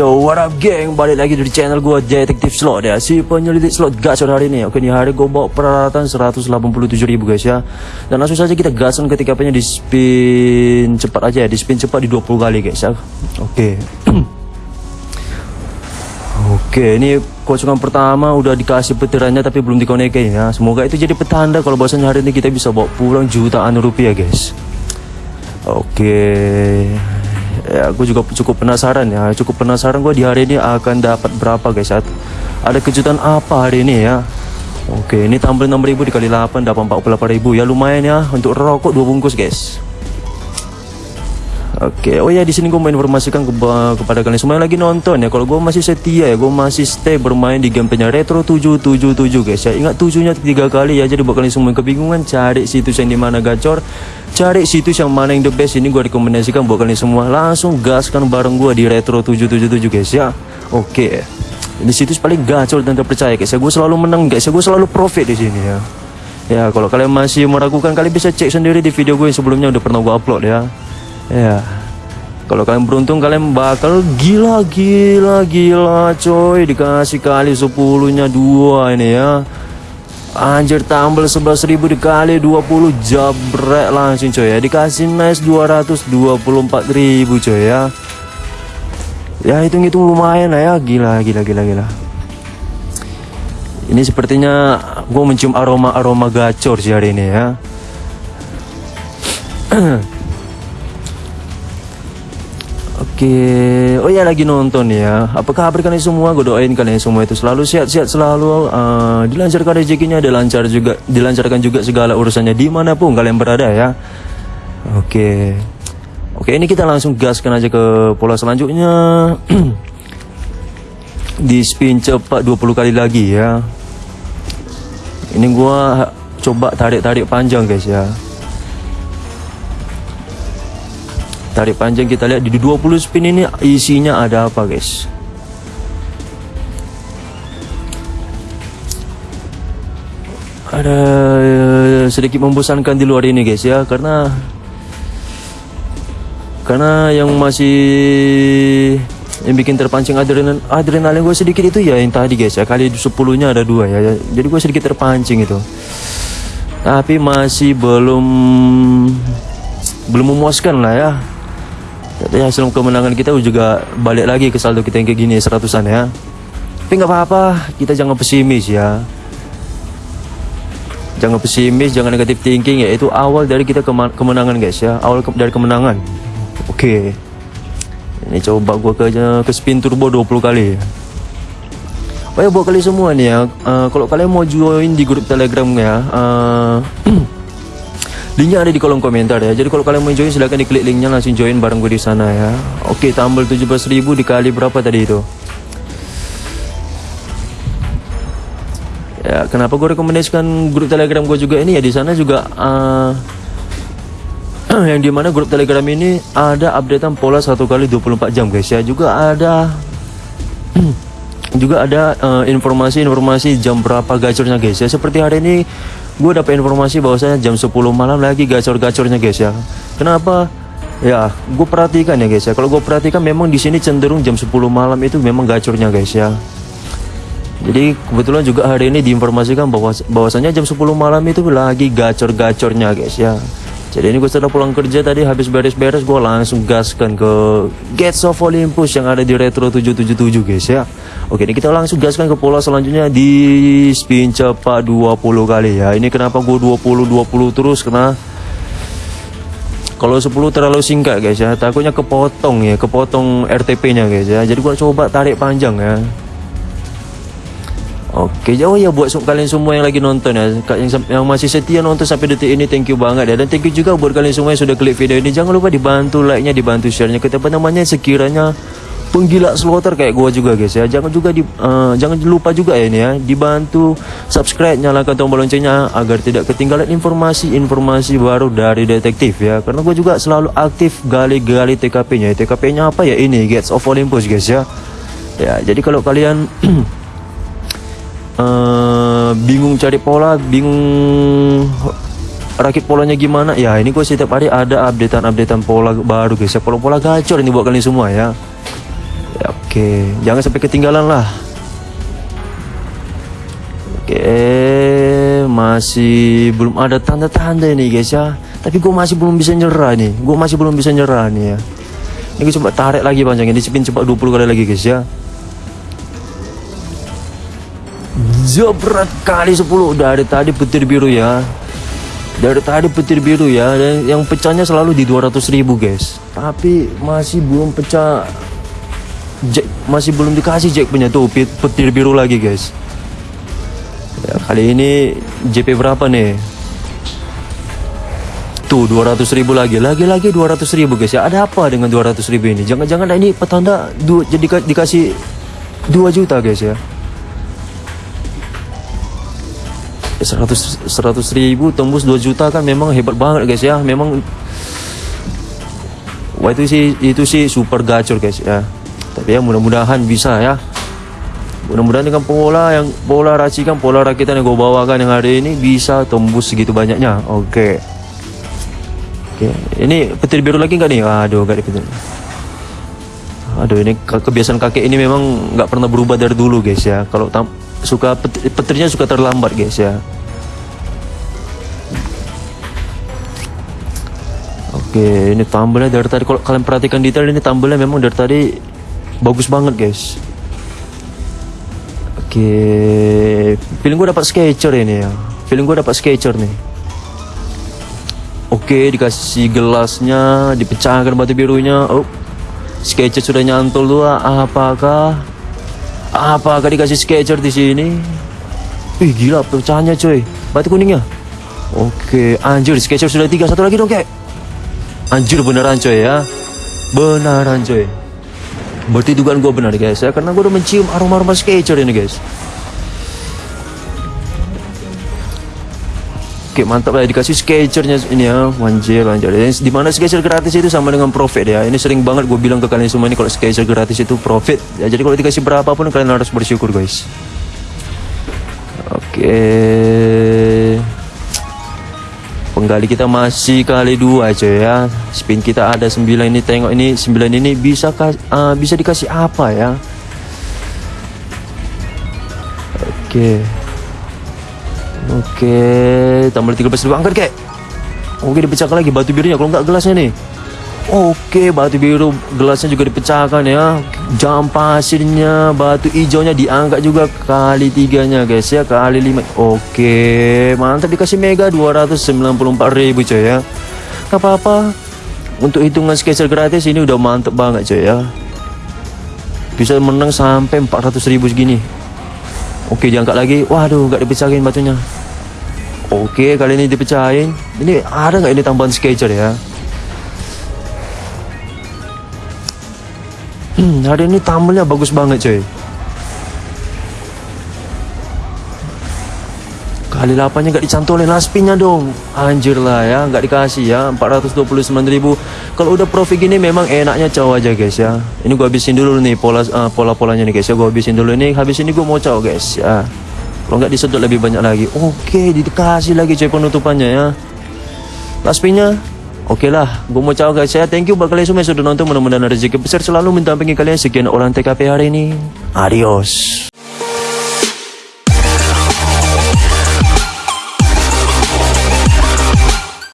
Yo, what up geng? Balik lagi dari channel gua Detektif Slot ya. Si penyelidik slot gacor hari ini. Oke, ini hari gua bawa peralatan 187 ribu guys ya. Dan langsung saja kita gasan ketika punya di spin cepat aja ya. Di spin cepat di 20 kali guys ya. Oke. Oke, ini kosongan pertama udah dikasih petirannya tapi belum dikonekin ya. Semoga itu jadi petanda kalau bahasanya hari ini kita bisa bawa pulang jutaan rupiah guys. Oke ya aku juga cukup penasaran ya. Cukup penasaran gue di hari ini akan dapat berapa guys? Ada kejutan apa hari ini ya? Oke ini tambah 6000 dikali 8 dapat 48000 ya lumayan ya untuk rokok dua bungkus guys Oke, oh ya di sini gue mau informasikan ke, kepada kalian semua yang lagi nonton ya. Kalau gue masih setia ya, gue masih stay bermain di gameplaynya Retro 777 guys ya. Ingat tujuhnya tiga kali ya. Jadi buat kalian semua yang kebingungan cari situs yang di mana gacor, cari situs yang mana yang the best. Ini gue rekomendasikan buat kalian semua langsung gaskan bareng gue di Retro 777 guys ya. Oke, ini situs paling gacor dan terpercaya guys ya. Gue selalu menang guys ya. Gue selalu profit di sini ya. Ya kalau kalian masih meragukan kalian bisa cek sendiri di video gue yang sebelumnya udah pernah gue upload ya ya. Kalau kalian beruntung kalian bakal gila gila gila coy. Dikasih kali 10 nya dua ini ya. Anjir tambal 11.000 dikali 20 jabrek langsung coy ya. Dikasih nice 224.000 coy ya. Ya hitung-hitung lumayan lah ya. Gila gila gila gila. Ini sepertinya gue mencium aroma-aroma gacor sih hari ini ya Oke, oh ya lagi nonton ya. Apa kabar kalian semua? Gue doain kalian semua itu selalu sehat-sehat selalu uh, dilancarkan rezekinya, dilancar juga, dilancarkan juga segala urusannya di mana pun kalian berada ya. Oke, oke ini kita langsung gaskan aja ke pola selanjutnya. Di spin cepat 20 kali lagi ya. Ini gua coba tarik-tarik panjang guys ya. Tarik panjang kita lihat di 20 spin ini isinya ada apa guys. Ada uh, sedikit membosankan di luar ini guys ya karena karena yang masih yang bikin terpancing adrenalin adrenalin gue sedikit itu ya yang tadi guys ya kali 10 nya ada dua ya jadi gue sedikit terpancing itu. Tapi masih belum belum memuaskan lah ya hasil kemenangan kita juga balik lagi ke saldo kita yang kayak gini seratusan ya. Tapi nggak apa-apa, kita jangan pesimis ya. Jangan pesimis, jangan negatif thinking ya. Itu awal dari kita kemenangan guys ya. Awal ke dari kemenangan. Oke. Ini coba gua ke ke spin turbo 20 kali. Oh ya buat kalian semua nih ya. Uh, kalau kalian mau join di grup Telegram ya, uh, Linknya ada di kolom komentar ya. Jadi kalau kalian mau join silahkan diklik linknya langsung join bareng gue di sana ya. Oke, tambal 17.000 dikali berapa tadi itu? Ya, kenapa gue rekomendasikan grup Telegram gue juga ini ya di sana juga uh, yang di mana grup Telegram ini ada updatean pola satu kali 24 jam guys ya. Juga ada juga ada eh, informasi-informasi uh, jam berapa gacornya guys ya. Seperti hari ini gue dapat informasi bahwasanya jam 10 malam lagi gacor-gacornya guys ya. Kenapa? Ya gue perhatikan ya guys ya. Kalau gue perhatikan memang di sini cenderung jam 10 malam itu memang gacornya guys ya. Jadi kebetulan juga hari ini diinformasikan bahwa bahwasanya jam 10 malam itu lagi gacor-gacornya guys ya jadi ini gue setelah pulang kerja tadi habis beres-beres gue langsung gaskan ke Gates of Olympus yang ada di Retro 777 guys ya. Oke ini kita langsung gaskan ke pola selanjutnya di spin cepat 20 kali ya. Ini kenapa gue 20-20 terus? Karena kalau 10 terlalu singkat guys ya. Takutnya kepotong ya. Kepotong RTP nya guys ya. Jadi gua coba tarik panjang ya Oke, jauh ya buat kalian semua yang lagi nonton ya, yang, yang masih setia nonton sampai detik ini, thank you banget ya. Dan thank you juga buat kalian semua yang sudah klik video ini. Jangan lupa dibantu like-nya, dibantu share-nya. Kita apa namanya? Sekiranya penggila slotter kayak gua juga guys ya. Jangan juga di uh, jangan lupa juga ya ini ya. Dibantu subscribe nyalakan tombol loncengnya agar tidak ketinggalan informasi-informasi baru dari detektif ya. Karena gua juga selalu aktif gali-gali TKP-nya TKP-nya apa ya? Ini Gates of Olympus guys ya. Ya jadi kalau kalian uh, bingung cari pola bingung rakit polanya gimana ya ini gue setiap hari ada updatean-updatean pola baru guys ya pola-pola gacor ini buat kalian semua ya Ya, Oke, jangan sampai ketinggalan lah. Oke, masih belum ada tanda-tanda nih guys ya. Tapi gue masih belum bisa nyerah nih. Gue masih belum bisa nyerah nih ya. Ini gue coba tarik lagi panjangnya. Ini spin coba 20 kali lagi guys ya. Jebret kali 10 dari tadi petir biru ya. Dari tadi petir biru ya dan yang pecahnya selalu di 200 ribu guys. Tapi masih belum pecah Jack masih belum dikasih Jack punya tuh pet- petir biru lagi guys. Ya, kali ini JP berapa nih? Tuh 200 ribu lagi, lagi-lagi 200 ribu guys ya. Ada apa dengan 200 ribu ini? Jangan-jangan ini petanda jadi ka- dikasih 2 juta guys ya. 100 100 ribu tembus 2 juta kan memang hebat banget guys ya. Memang Wah itu sih itu sih super gacor guys ya. Tapi ya mudah-mudahan bisa ya. Mudah-mudahan dengan pola yang pola racikan pola rakitan yang gue bawakan yang hari ini bisa tembus segitu banyaknya. Oke. Oke. Ini petir biru lagi nggak nih? Aduh, nggak petir. Aduh, ini ke- kebiasaan kakek ini memang nggak pernah berubah dari dulu guys ya. Kalau suka pet- petirnya suka terlambat guys ya. Oke, ini tambelnya dari tadi kalau kalian perhatikan detail ini tambelnya memang dari tadi bagus banget, guys. Oke, feeling gue dapat sketcher ini ya. Feeling gue dapat sketcher nih. Oke, dikasih gelasnya, dipecahkan batu birunya. Oh, sketcher sudah nyantol dua. Apakah apakah dikasih sketcher di sini? Wih, gila pecahannya coy. Batu kuningnya. Oke, anjir sketcher sudah tiga. Satu lagi dong, kek. Anjir beneran coy ya Beneran coy Berarti dugaan gue benar guys ya Karena gue udah mencium aroma-aroma sketcher ini guys Oke mantap lah dikasih sketchernya ini ya. Anjir anjir Ini Di mana sketcher gratis itu sama dengan profit ya. Ini sering banget gue bilang ke kalian semua ini Kalau sketcher gratis itu profit. Ya, Jadi kalau dikasih berapapun kalian harus bersyukur guys. Oke. Penggali kita masih kali dua coy ya. Spin kita ada 9 ini. Tengok ini 9 ini bisa ah, bisa dikasih apa ya? Oke Oke Tambah 13 ribu. Angkat kek. Oke dipecahkan lagi. Batu birunya Kalau nggak gelasnya nih. Oke batu biru gelasnya juga dipecahkan ya. Jam pasirnya Batu hijaunya diangkat juga Kali tiganya guys ya. Kali lima. Oke mantap. Dikasih mega 294 ribu coy ya. Gak apa-apa. Untuk hitungan sketcher gratis ini udah mantep banget coy ya. Bisa menang sampai 400 ribu segini Oke diangkat lagi. Waduh gak dipecahin batunya. Oke kali ini dipecahin Ini ada nggak ini tambahan sketcher ya Hmm, hari ini tampilnya bagus banget coy Kali 8 nya gak dicantolin laspinnya dong Anjir lah ya Gak dikasih ya 429 ribu Kalau udah profit gini memang enaknya caw aja guys ya Ini gua habisin dulu nih pola uh, Pola-polanya nih guys ya Gua habisin dulu nih Habis ini gua mau caw guys ya Kalau nggak disedot lebih banyak lagi Oke dikasih lagi coy penutupannya ya Laspinnya Oke lah, gue mau caw guys ya. Thank you buat kalian semua yang sudah nonton. Mudah-mudahan rezeki besar selalu mendampingi kalian. Sekian orang TKP hari ini. Adios.